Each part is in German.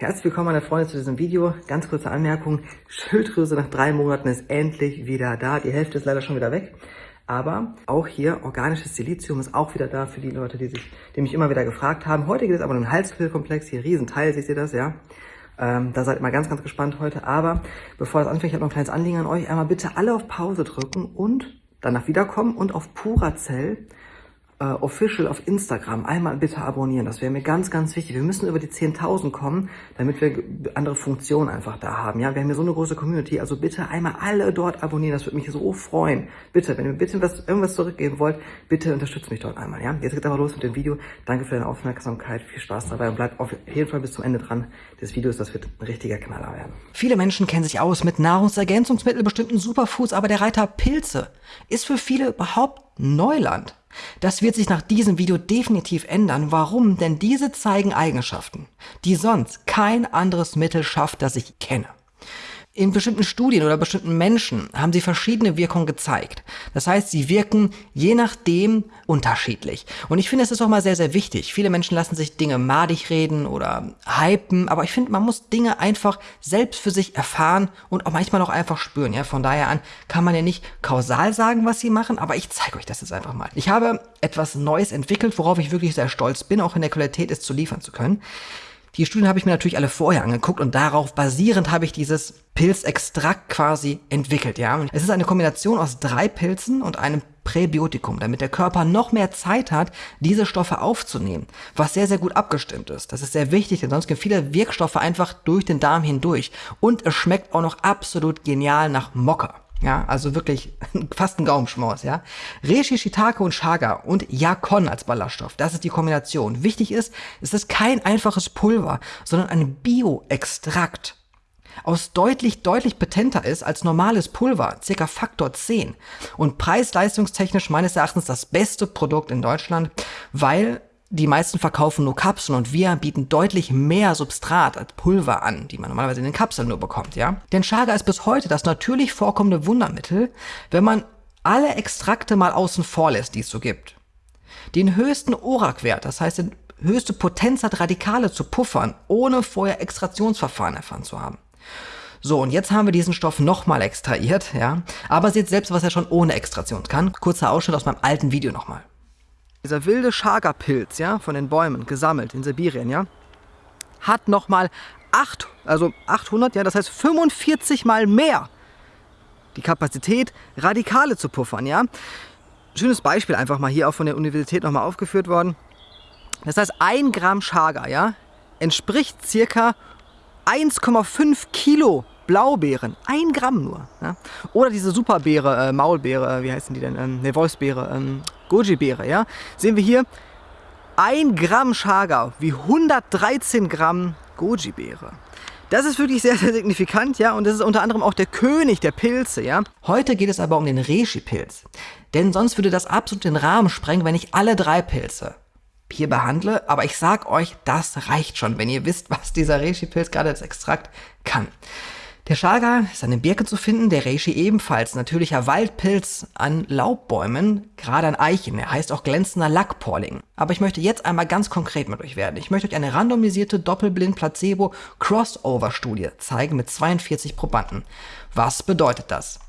Herzlich willkommen meine Freunde zu diesem Video. Ganz kurze Anmerkung. Schilddrüse nach drei Monaten ist endlich wieder da. Die Hälfte ist leider schon wieder weg. Aber auch hier organisches Silizium ist auch wieder da für die Leute, die sich, die mich immer wieder gefragt haben. Heute geht es aber um den Halsquillkomplex. Hier Riesenteil, seht ihr das, ja? Ähm, da seid ihr mal ganz, ganz gespannt heute. Aber bevor das anfängt, ich habe noch ein kleines Anliegen an euch. Einmal bitte alle auf Pause drücken und danach wiederkommen und auf Puracell äh, official auf Instagram einmal bitte abonnieren. Das wäre mir ganz, ganz wichtig. Wir müssen über die 10.000 kommen, damit wir andere Funktionen einfach da haben. Ja, wir haben hier so eine große Community. Also bitte einmal alle dort abonnieren. Das würde mich so freuen. Bitte, wenn ihr bitte was, irgendwas zurückgeben wollt, bitte unterstützt mich dort einmal. Ja, jetzt geht's aber los mit dem Video. Danke für deine Aufmerksamkeit. Viel Spaß dabei und bleibt auf jeden Fall bis zum Ende dran des Videos. Das wird ein richtiger Knaller werden. Viele Menschen kennen sich aus mit Nahrungsergänzungsmitteln, bestimmten Superfoods, aber der Reiter Pilze ist für viele überhaupt Neuland. Das wird sich nach diesem Video definitiv ändern. Warum? Denn diese zeigen Eigenschaften, die sonst kein anderes Mittel schafft, das ich kenne. In bestimmten Studien oder bestimmten Menschen haben sie verschiedene Wirkungen gezeigt. Das heißt, sie wirken je nachdem unterschiedlich. Und ich finde, es ist auch mal sehr, sehr wichtig. Viele Menschen lassen sich Dinge madig reden oder hypen, aber ich finde, man muss Dinge einfach selbst für sich erfahren und auch manchmal auch einfach spüren. Ja, von daher an kann man ja nicht kausal sagen, was sie machen, aber ich zeige euch das jetzt einfach mal. Ich habe etwas Neues entwickelt, worauf ich wirklich sehr stolz bin, auch in der Qualität es zu liefern zu können. Die Studien habe ich mir natürlich alle vorher angeguckt und darauf basierend habe ich dieses Pilzextrakt quasi entwickelt, ja. Es ist eine Kombination aus drei Pilzen und einem Präbiotikum, damit der Körper noch mehr Zeit hat, diese Stoffe aufzunehmen, was sehr, sehr gut abgestimmt ist. Das ist sehr wichtig, denn sonst gehen viele Wirkstoffe einfach durch den Darm hindurch und es schmeckt auch noch absolut genial nach Mokka. Ja, also wirklich fast ein Gaumenschmaus, ja. Reishi, Shiitake und Chaga und Yakon als Ballaststoff. Das ist die Kombination. Wichtig ist, es ist kein einfaches Pulver, sondern ein Bioextrakt aus deutlich, deutlich potenter ist als normales Pulver, circa Faktor 10. Und preis-leistungstechnisch meines Erachtens das beste Produkt in Deutschland, weil die meisten verkaufen nur Kapseln und wir bieten deutlich mehr Substrat als Pulver an, die man normalerweise in den Kapseln nur bekommt, ja? Denn Chaga ist bis heute das natürlich vorkommende Wundermittel, wenn man alle Extrakte mal außen vor lässt, die es so gibt. Den höchsten ORAC-Wert, das heißt die höchste Potenz hat, Radikale zu puffern, ohne vorher Extraktionsverfahren erfahren zu haben. So, und jetzt haben wir diesen Stoff nochmal extrahiert, ja. Aber seht selbst, was er schon ohne Extraktion kann. Kurzer Ausschnitt aus meinem alten Video nochmal. Dieser wilde Chaga-Pilz, ja, von den Bäumen, gesammelt in Sibirien, ja, hat nochmal 8, also 800, ja, das heißt 45 mal mehr die Kapazität, Radikale zu puffern, ja. Schönes Beispiel einfach mal hier auch von der Universität nochmal aufgeführt worden. Das heißt, ein Gramm Chaga, ja, entspricht circa 1,5 Kilo Blaubeeren, ein Gramm nur. Ja? Oder diese Superbeere, äh, Maulbeere, äh, wie heißen die denn? Ähm, ne, Wolfsbeere, ähm, Goji-Beere, ja? Sehen wir hier, ein Gramm Chaga wie 113 Gramm Goji-Beere. Das ist wirklich sehr, sehr signifikant, ja, und das ist unter anderem auch der König der Pilze, ja. Heute geht es aber um den Reishi-Pilz, denn sonst würde das absolut den Rahmen sprengen, wenn ich alle drei Pilze hier behandle, aber ich sag euch, das reicht schon, wenn ihr wisst, was dieser Reishi-Pilz gerade als Extrakt kann. Der Chaga ist an den Birken zu finden, der Reishi ebenfalls, natürlicher Waldpilz an Laubbäumen, gerade an Eichen. Er heißt auch glänzender Lackporling. Aber ich möchte jetzt einmal ganz konkret mit euch werden. Ich möchte euch eine randomisierte Doppelblind-Placebo-Crossover-Studie zeigen mit 42 Probanden. Was bedeutet das?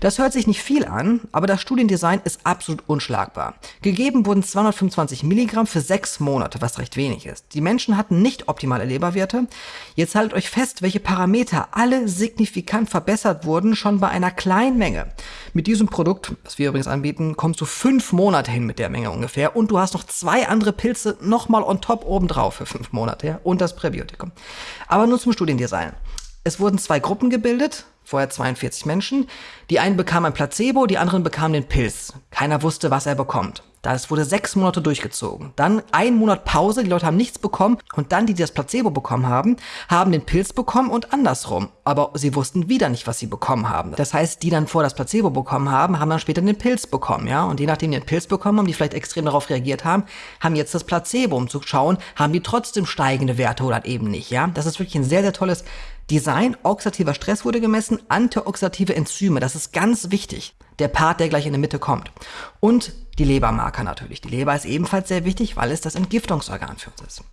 Das hört sich nicht viel an, aber das Studiendesign ist absolut unschlagbar. Gegeben wurden 225 Milligramm für sechs Monate, was recht wenig ist. Die Menschen hatten nicht optimale Leberwerte. Jetzt haltet euch fest, welche Parameter alle signifikant verbessert wurden, schon bei einer kleinen Menge. Mit diesem Produkt, das wir übrigens anbieten, kommst du fünf Monate hin mit der Menge ungefähr und du hast noch zwei andere Pilze nochmal on top obendrauf für fünf Monate ja, und das Präbiotikum. Aber nur zum Studiendesign. Es wurden zwei Gruppen gebildet, vorher 42 Menschen. Die einen bekamen ein Placebo, die anderen bekamen den Pilz. Keiner wusste, was er bekommt. Das wurde sechs Monate durchgezogen. Dann ein Monat Pause, die Leute haben nichts bekommen. Und dann, die, die das Placebo bekommen haben, haben den Pilz bekommen und andersrum. Aber sie wussten wieder nicht, was sie bekommen haben. Das heißt, die dann vor das Placebo bekommen haben, haben dann später den Pilz bekommen, ja. Und je nachdem, die den Pilz bekommen haben, die vielleicht extrem darauf reagiert haben, haben jetzt das Placebo, um zu schauen, haben die trotzdem steigende Werte oder eben nicht, ja. Das ist wirklich ein sehr, sehr tolles Design, oxidativer Stress wurde gemessen, antioxidative Enzyme, das ist ganz wichtig. Der Part, der gleich in der Mitte kommt. Und die Lebermarker natürlich. Die Leber ist ebenfalls sehr wichtig, weil es das Entgiftungsorgan für uns ist.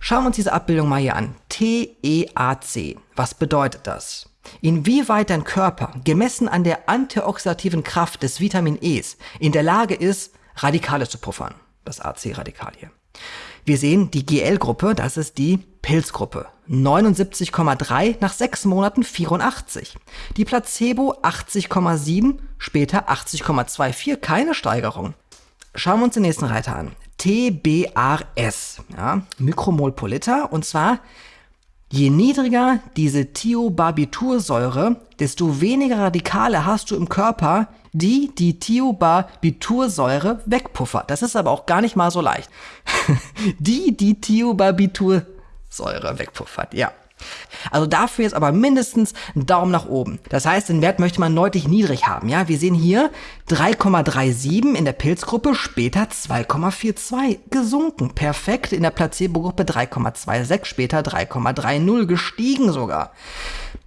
Schauen wir uns diese Abbildung mal hier an. TEAC. Was bedeutet das? Inwieweit dein Körper, gemessen an der antioxidativen Kraft des Vitamin Es, in der Lage ist, Radikale zu puffern. Das AC-Radikal hier. Wir sehen die GL-Gruppe, das ist die Pilzgruppe. 79,3 nach sechs Monaten 84. Die Placebo 80,7, später 80,24, keine Steigerung. Schauen wir uns den nächsten Reiter an. TBRS, ja, Mikromol pro Liter, und zwar Je niedriger diese Thiobarbitursäure, desto weniger Radikale hast du im Körper, die die Thiobarbitursäure wegpuffert. Das ist aber auch gar nicht mal so leicht. die die Thiobarbitursäure wegpuffert, ja. Also dafür ist aber mindestens ein Daumen nach oben. Das heißt, den Wert möchte man deutlich niedrig haben. Ja, wir sehen hier 3,37 in der Pilzgruppe, später 2,42 gesunken. Perfekt in der Placebo-Gruppe 3,26, später 3,30 gestiegen sogar.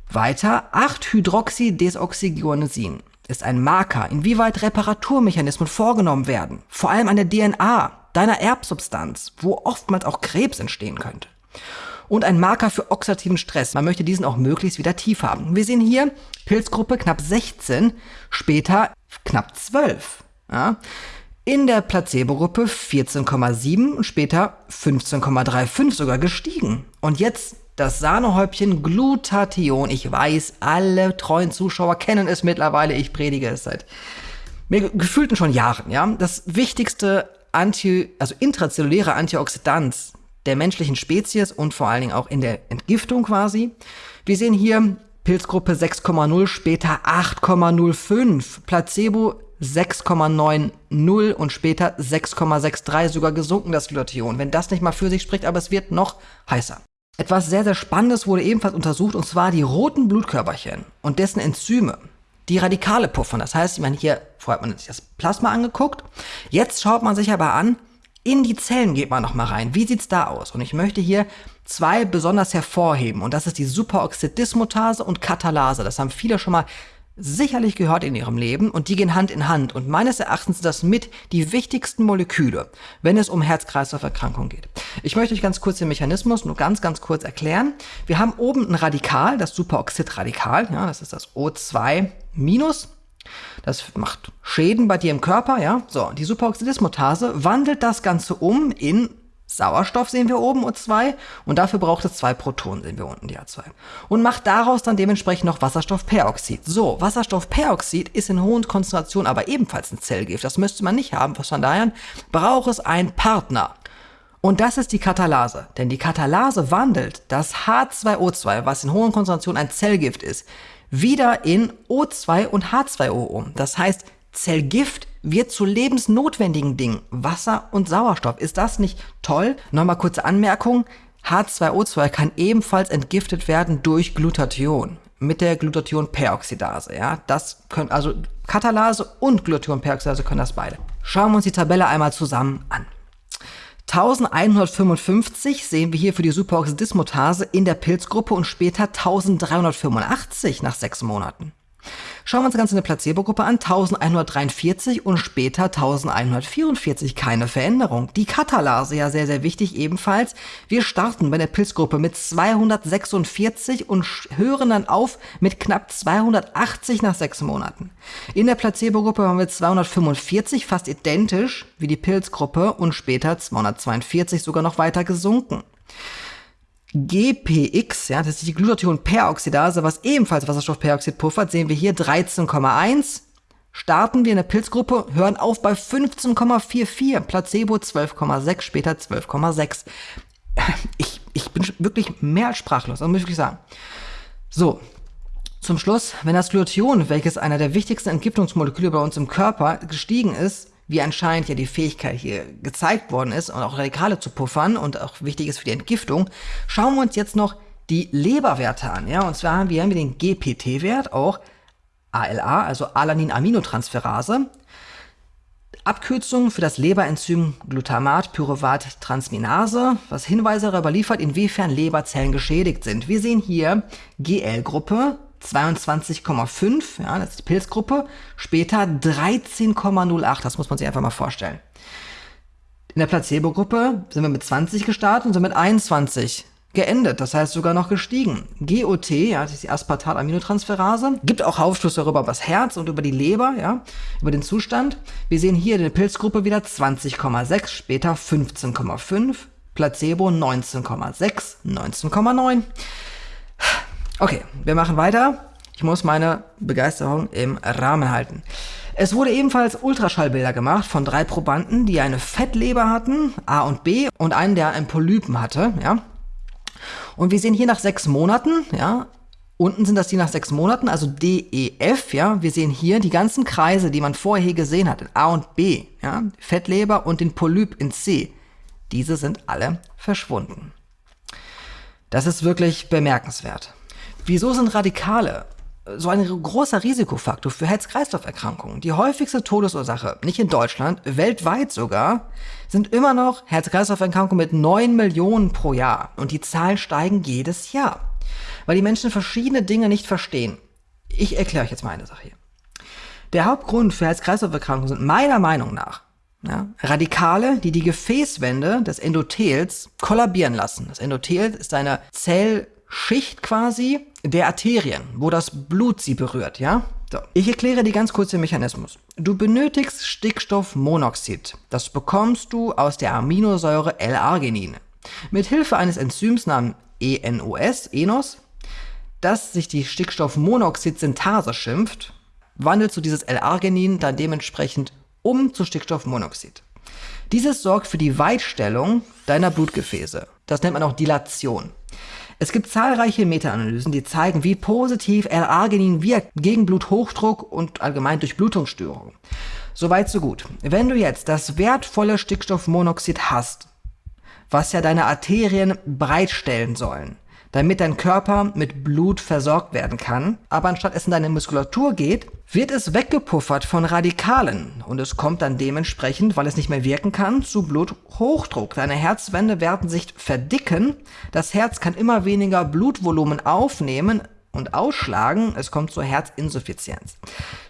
Weiter 8-Hydroxydesoxyguanosine ist ein Marker, inwieweit Reparaturmechanismen vorgenommen werden, vor allem an der DNA, deiner Erbsubstanz, wo oftmals auch Krebs entstehen könnte und ein Marker für oxidativen Stress. Man möchte diesen auch möglichst wieder tief haben. Wir sehen hier Pilzgruppe knapp 16, später knapp 12. Ja. In der Placebo-Gruppe 14,7 und später 15,35 sogar gestiegen. Und jetzt das Sahnehäubchen Glutathion. Ich weiß, alle treuen Zuschauer kennen es mittlerweile. Ich predige es seit mir gefühlten schon Jahren. Ja, das wichtigste Anti, also intrazelluläre Antioxidant der menschlichen Spezies und vor allen Dingen auch in der Entgiftung quasi. Wir sehen hier Pilzgruppe 6,0, später 8,05, Placebo 6,90 und später 6,63 sogar gesunken das Glutathion. Wenn das nicht mal für sich spricht, aber es wird noch heißer. Etwas sehr, sehr Spannendes wurde ebenfalls untersucht, und zwar die roten Blutkörperchen und dessen Enzyme, die Radikale puffern. Das heißt, ich meine, hier, vorher hat man sich das Plasma angeguckt, jetzt schaut man sich aber an, in die Zellen geht man nochmal rein. Wie sieht's da aus? Und ich möchte hier zwei besonders hervorheben. Und das ist die Superoxidismutase und Katalase. Das haben viele schon mal sicherlich gehört in ihrem Leben und die gehen Hand in Hand. Und meines Erachtens sind das mit die wichtigsten Moleküle, wenn es um Herz-Kreislauf-Erkrankungen geht. Ich möchte euch ganz kurz den Mechanismus nur ganz, ganz kurz erklären. Wir haben oben ein Radikal, das Superoxidradikal. Ja, das ist das O2 minus. Das macht Schäden bei dir im Körper, ja. So, die Superoxidismutase wandelt das Ganze um in Sauerstoff, sehen wir oben, O2, und dafür braucht es zwei Protonen, sehen wir unten, die A2. Und macht daraus dann dementsprechend noch Wasserstoffperoxid. So, Wasserstoffperoxid ist in hohen Konzentrationen aber ebenfalls ein Zellgift. Das müsste man nicht haben, von daher braucht es einen Partner. Und das ist die Katalase. Denn die Katalase wandelt das H2O2, was in hohen Konzentrationen ein Zellgift ist, wieder in O2 und H2O um. Das heißt, Zellgift wird zu lebensnotwendigen Dingen. Wasser und Sauerstoff. Ist das nicht toll? Nochmal kurze Anmerkung. H2O2 kann ebenfalls entgiftet werden durch Glutathion mit der Glutathionperoxidase. Ja, das können also Katalase und Glutathionperoxidase können das beide. Schauen wir uns die Tabelle einmal zusammen an. 1155 sehen wir hier für die Superoxidismutase in der Pilzgruppe und später 1385 nach sechs Monaten. Schauen wir uns das Ganze in der Placebo-Gruppe an, 1143 und später 1144, keine Veränderung. Die Katalase ja sehr, sehr wichtig ebenfalls. Wir starten bei der Pilzgruppe mit 246 und hören dann auf mit knapp 280 nach sechs Monaten. In der Placebo-Gruppe haben wir 245, fast identisch wie die Pilzgruppe und später 242 sogar noch weiter gesunken. GPX, ja, das ist die Glutathionperoxidase, was ebenfalls Wasserstoffperoxid puffert, sehen wir hier 13,1. Starten wir in der Pilzgruppe, hören auf bei 15,44, Placebo 12,6, später 12,6. Ich, ich bin wirklich mehr als sprachlos, das muss ich wirklich sagen. So, zum Schluss, wenn das Glutathion, welches einer der wichtigsten Entgiftungsmoleküle bei uns im Körper gestiegen ist, wie anscheinend ja die Fähigkeit hier gezeigt worden ist und auch Radikale zu puffern und auch wichtig ist für die Entgiftung, schauen wir uns jetzt noch die Leberwerte an. Ja, und zwar haben wir den GPT-Wert, auch ALA, also Alanin-Aminotransferase. Abkürzung für das Leberenzym Glutamat-Pyruvat-Transminase, was Hinweise darüber liefert, inwiefern Leberzellen geschädigt sind. Wir sehen hier GL-Gruppe, 22,5, ja, das ist die Pilzgruppe, später 13,08, das muss man sich einfach mal vorstellen. In der Placebo-Gruppe sind wir mit 20 gestartet und sind mit 21 geendet, das heißt sogar noch gestiegen. GOT, ja, das ist die Aspartat-Aminotransferase, gibt auch Aufschluss darüber über das Herz und über die Leber, ja, über den Zustand. Wir sehen hier in der Pilzgruppe wieder 20,6, später 15,5, Placebo 19,6, 19,9. Okay, wir machen weiter. Ich muss meine Begeisterung im Rahmen halten. Es wurde ebenfalls Ultraschallbilder gemacht von drei Probanden, die eine Fettleber hatten, A und B, und einen, der einen Polypen hatte, ja. Und wir sehen hier nach sechs Monaten, ja, unten sind das die nach sechs Monaten, also D, E, F, ja. Wir sehen hier die ganzen Kreise, die man vorher gesehen hat, in A und B, ja, Fettleber und den Polyp in C. Diese sind alle verschwunden. Das ist wirklich bemerkenswert. Wieso sind Radikale so ein großer Risikofaktor für Herz-Kreislauf-Erkrankungen? Die häufigste Todesursache, nicht in Deutschland, weltweit sogar, sind immer noch Herz-Kreislauf-Erkrankungen mit 9 Millionen pro Jahr. Und die Zahlen steigen jedes Jahr, weil die Menschen verschiedene Dinge nicht verstehen. Ich erkläre euch jetzt mal eine Sache hier. Der Hauptgrund für Herz-Kreislauf-Erkrankungen sind meiner Meinung nach ja, Radikale, die die Gefäßwände des Endothels kollabieren lassen. Das Endothel ist eine Zellschicht quasi der Arterien, wo das Blut sie berührt, ja? So. Ich erkläre dir ganz kurz den Mechanismus. Du benötigst Stickstoffmonoxid. Das bekommst du aus der Aminosäure L-Arginin. Mit Hilfe eines Enzyms namens ENOS, ENOS, das sich die Stickstoffmonoxid-Synthase schimpft, wandelst du dieses L-Arginin dann dementsprechend um zu Stickstoffmonoxid. Dieses sorgt für die Weitstellung deiner Blutgefäße. Das nennt man auch Dilation. Es gibt zahlreiche Meta-Analysen, die zeigen, wie positiv L-Arginin wirkt gegen Bluthochdruck und allgemein Durchblutungsstörungen. Soweit so gut. Wenn du jetzt das wertvolle Stickstoffmonoxid hast, was ja deine Arterien bereitstellen sollen, damit dein Körper mit Blut versorgt werden kann, aber anstatt es in deine Muskulatur geht, wird es weggepuffert von Radikalen und es kommt dann dementsprechend, weil es nicht mehr wirken kann, zu Bluthochdruck. Deine Herzwände werden sich verdicken, das Herz kann immer weniger Blutvolumen aufnehmen und ausschlagen, es kommt zur Herzinsuffizienz.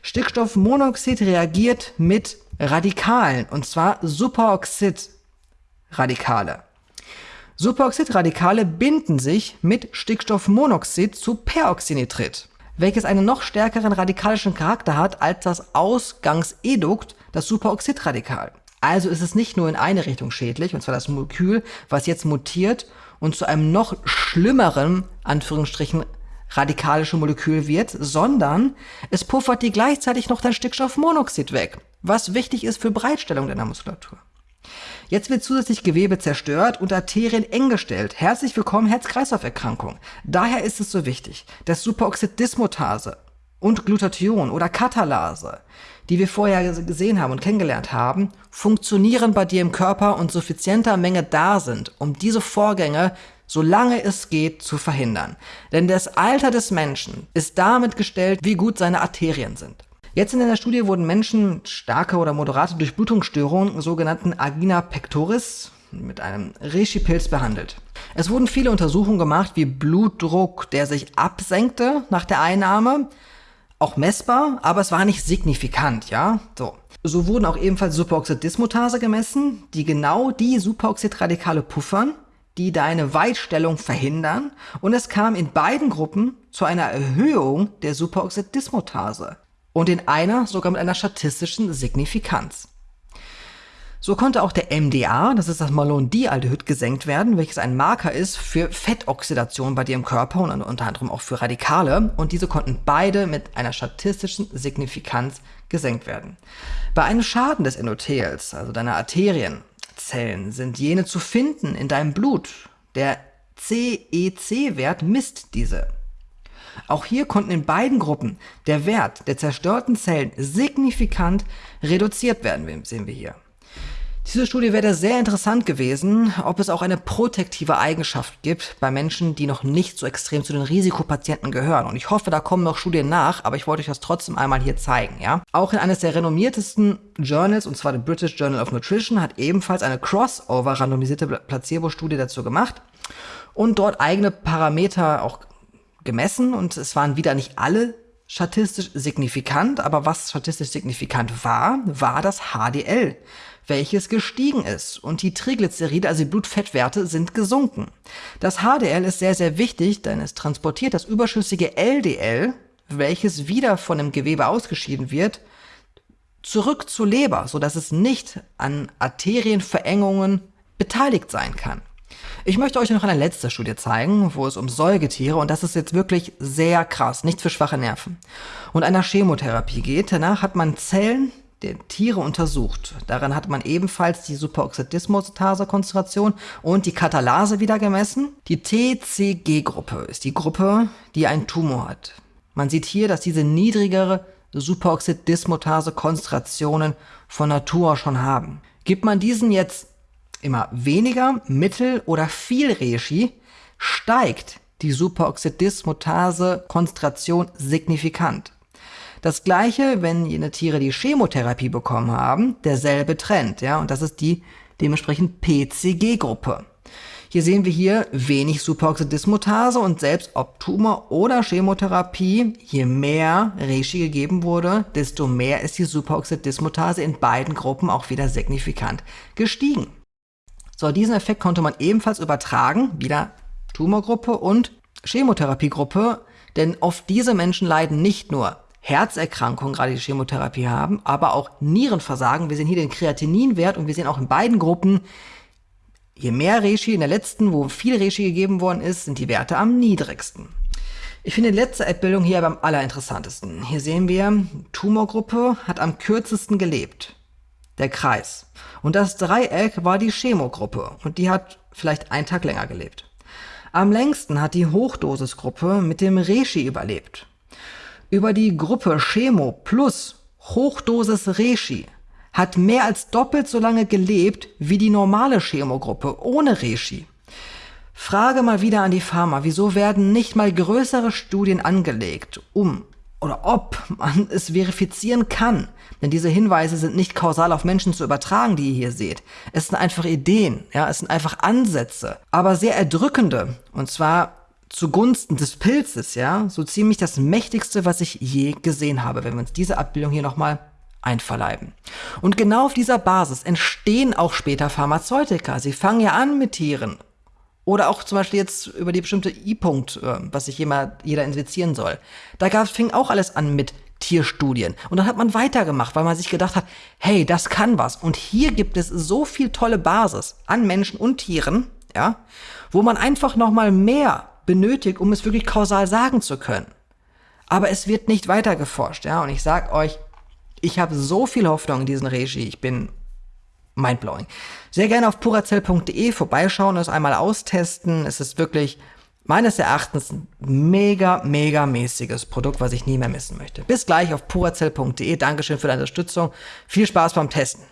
Stickstoffmonoxid reagiert mit Radikalen und zwar Superoxid-Radikale. Superoxidradikale binden sich mit Stickstoffmonoxid zu Peroxynitrit, welches einen noch stärkeren radikalischen Charakter hat als das Ausgangsedukt, das Superoxidradikal. Also ist es nicht nur in eine Richtung schädlich, und zwar das Molekül, was jetzt mutiert und zu einem noch schlimmeren, Anführungsstrichen, radikalische Molekül wird, sondern es puffert dir gleichzeitig noch dein Stickstoffmonoxid weg, was wichtig ist für Breitstellung deiner Muskulatur. Jetzt wird zusätzlich Gewebe zerstört und Arterien eng gestellt. Herzlich willkommen Herz-Kreislauf-Erkrankung. Daher ist es so wichtig, dass Superoxid-Dismutase und Glutathion oder Katalase, die wir vorher gesehen haben und kennengelernt haben, funktionieren bei dir im Körper und suffizienter Menge da sind, um diese Vorgänge solange es geht, zu verhindern. Denn das Alter des Menschen ist damit gestellt, wie gut seine Arterien sind. Jetzt in der Studie wurden Menschen starke oder moderate Durchblutungsstörungen, sogenannten Agina pectoris, mit einem Reishi-Pilz behandelt. Es wurden viele Untersuchungen gemacht, wie Blutdruck, der sich absenkte nach der Einnahme, auch messbar, aber es war nicht signifikant, ja, so. So wurden auch ebenfalls Superoxid-Dismutase gemessen, die genau die Superoxidradikale puffern, die deine Weitstellung verhindern und es kam in beiden Gruppen zu einer Erhöhung der Superoxid-Dismutase und in einer sogar mit einer statistischen Signifikanz. So konnte auch der MDA, das ist das Malondialdehyd, gesenkt werden, welches ein Marker ist für Fettoxidation bei dir im Körper und unter anderem auch für Radikale. Und diese konnten beide mit einer statistischen Signifikanz gesenkt werden. Bei einem Schaden des Endothels, also deiner Arterienzellen, sind jene zu finden in deinem Blut. Der CEC-Wert misst diese. Auch hier konnten in beiden Gruppen der Wert der zerstörten Zellen signifikant reduziert werden, sehen wir hier. Diese Studie wäre sehr interessant gewesen, ob es auch eine protektive Eigenschaft gibt bei Menschen, die noch nicht so extrem zu den Risikopatienten gehören. Und ich hoffe, da kommen noch Studien nach, aber ich wollte euch das trotzdem einmal hier zeigen, ja. Auch in eines der renommiertesten Journals, und zwar der British Journal of Nutrition, hat ebenfalls eine Crossover randomisierte Placebo-Studie dazu gemacht und dort eigene Parameter auch gemessen und es waren wieder nicht alle statistisch signifikant, aber was statistisch signifikant war, war das HDL, welches gestiegen ist und die Triglyceride, also die Blutfettwerte, sind gesunken. Das HDL ist sehr, sehr wichtig, denn es transportiert das überschüssige LDL, welches wieder von dem Gewebe ausgeschieden wird, zurück zur Leber, sodass es nicht an Arterienverengungen beteiligt sein kann. Ich möchte euch noch eine letzte Studie zeigen, wo es um Säugetiere, und das ist jetzt wirklich sehr krass, nichts für schwache Nerven, und einer Chemotherapie geht. Danach hat man Zellen der Tiere untersucht. Daran hat man ebenfalls die Superoxidismutase-Konzentration und die Katalase wieder gemessen. Die TCG-Gruppe ist die Gruppe, die einen Tumor hat. Man sieht hier, dass diese niedrigere Superoxidismutase-Konzentrationen von Natur schon haben. Gibt man diesen jetzt immer weniger, mittel oder viel Reishi, steigt die Superoxidismutase-Konzentration signifikant. Das gleiche, wenn jene Tiere die Chemotherapie bekommen haben, derselbe Trend, ja, und das ist die dementsprechend PCG-Gruppe. Hier sehen wir hier wenig Superoxidismutase und selbst ob Tumor oder Chemotherapie, je mehr Reishi gegeben wurde, desto mehr ist die Superoxidismutase in beiden Gruppen auch wieder signifikant gestiegen. So, diesen Effekt konnte man ebenfalls übertragen, wieder Tumorgruppe und Chemotherapiegruppe, denn oft diese Menschen leiden nicht nur Herzerkrankungen, gerade die Chemotherapie haben, aber auch Nierenversagen. Wir sehen hier den Kreatininwert und wir sehen auch in beiden Gruppen, Je mehr Reishi in der letzten, wo viel Reishi gegeben worden ist, sind die Werte am niedrigsten. Ich finde die letzte Abbildung hier am allerinteressantesten. Hier sehen wir, Tumorgruppe hat am kürzesten gelebt. Der Kreis. Und das Dreieck war die Chemogruppe und die hat vielleicht einen Tag länger gelebt. Am längsten hat die Hochdosisgruppe mit dem Reishi überlebt. Über die Gruppe Chemo plus Hochdosis Reishi hat mehr als doppelt so lange gelebt wie die normale Chemogruppe ohne Reishi. Frage mal wieder an die Pharma, wieso werden nicht mal größere Studien angelegt, um oder ob man es verifizieren kann. Denn diese Hinweise sind nicht kausal auf Menschen zu übertragen, die ihr hier seht. Es sind einfach Ideen, ja, es sind einfach Ansätze, aber sehr erdrückende. Und zwar zugunsten des Pilzes, ja, so ziemlich das mächtigste, was ich je gesehen habe, wenn wir uns diese Abbildung hier nochmal einverleiben. Und genau auf dieser Basis entstehen auch später Pharmazeutika. Sie fangen ja an mit Tieren. Oder auch zum Beispiel jetzt über die bestimmte I-Punkt, äh, was sich jemand, jeder infizieren soll. Da gab, fing auch alles an mit Tierstudien. Und dann hat man weitergemacht, weil man sich gedacht hat, hey, das kann was. Und hier gibt es so viel tolle Basis an Menschen und Tieren, ja, wo man einfach noch mal mehr benötigt, um es wirklich kausal sagen zu können. Aber es wird nicht weiter geforscht, ja. Und ich sag euch, ich habe so viel Hoffnung in diesen Regie. Ich bin mindblowing. Sehr gerne auf purazell.de vorbeischauen, es einmal austesten. Es ist wirklich meines Erachtens ein mega, mega mäßiges Produkt, was ich nie mehr missen möchte. Bis gleich auf purazell.de. Dankeschön für deine Unterstützung. Viel Spaß beim Testen.